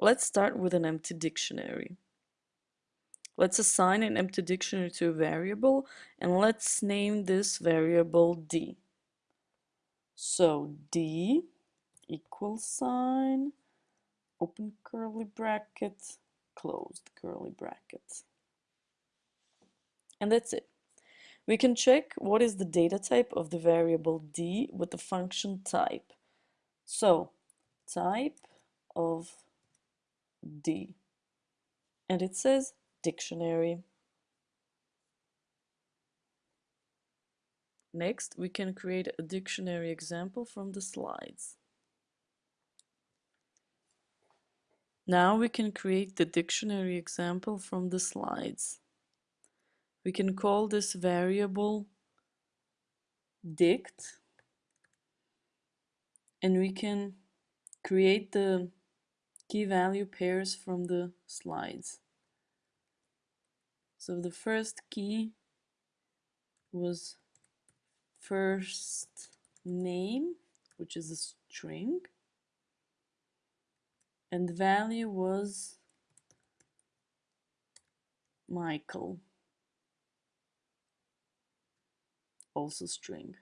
Let's start with an empty dictionary. Let's assign an empty dictionary to a variable and let's name this variable d. So d equals sign, open curly bracket, closed curly bracket. And that's it. We can check what is the data type of the variable d with the function type. So type of D. And it says dictionary. Next, we can create a dictionary example from the slides. Now we can create the dictionary example from the slides. We can call this variable dict and we can create the key value pairs from the slides. So the first key was first name, which is a string, and the value was Michael, also string.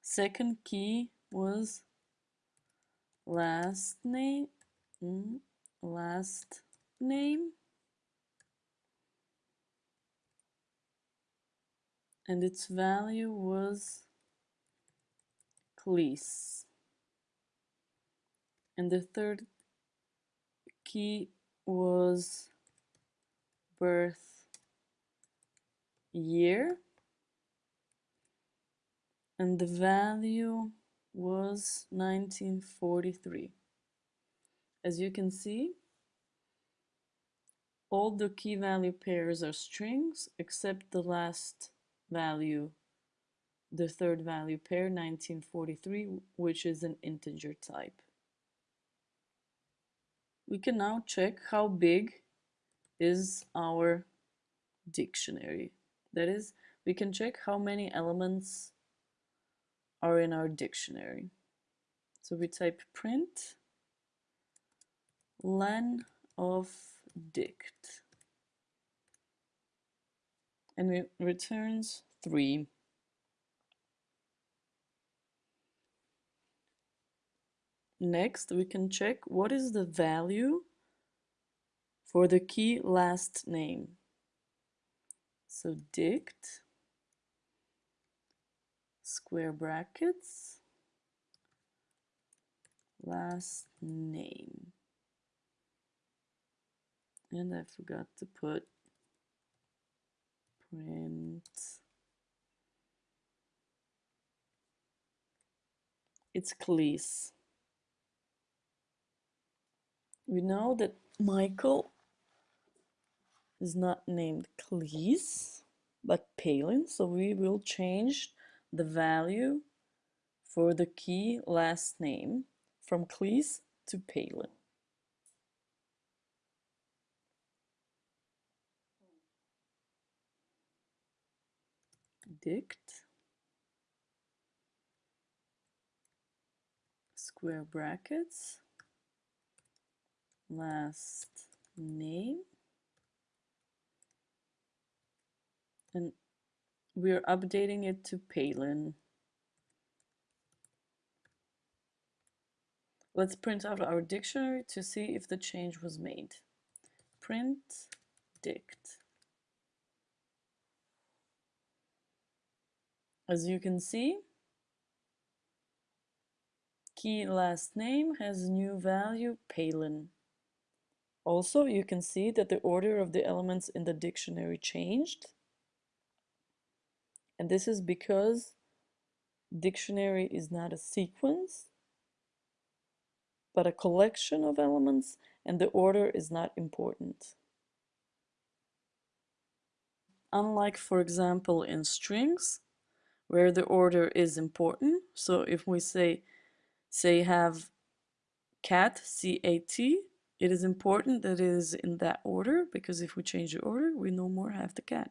Second key was last name mm, last name. And its value was Cleese. And the third key was birth year. And the value was 1943. As you can see, all the key value pairs are strings except the last value, the third value pair, 1943, which is an integer type. We can now check how big is our dictionary. That is, we can check how many elements are in our dictionary. So we type print len of dict and it returns 3. Next, we can check what is the value for the key last name. So dict square brackets, last name. And I forgot to put print. It's Cleese. We know that Michael is not named Cleese, but Palin, so we will change the value for the key last name from Cleese to Palin. Dict square brackets. Last name. And we're updating it to Palin. Let's print out our dictionary to see if the change was made. Print dict. As you can see, key last name has new value Palin. Also, you can see that the order of the elements in the dictionary changed. And this is because dictionary is not a sequence, but a collection of elements, and the order is not important. Unlike, for example, in strings, where the order is important, so if we say, say have cat, C-A-T, it is important that it is in that order, because if we change the order, we no more have the cat.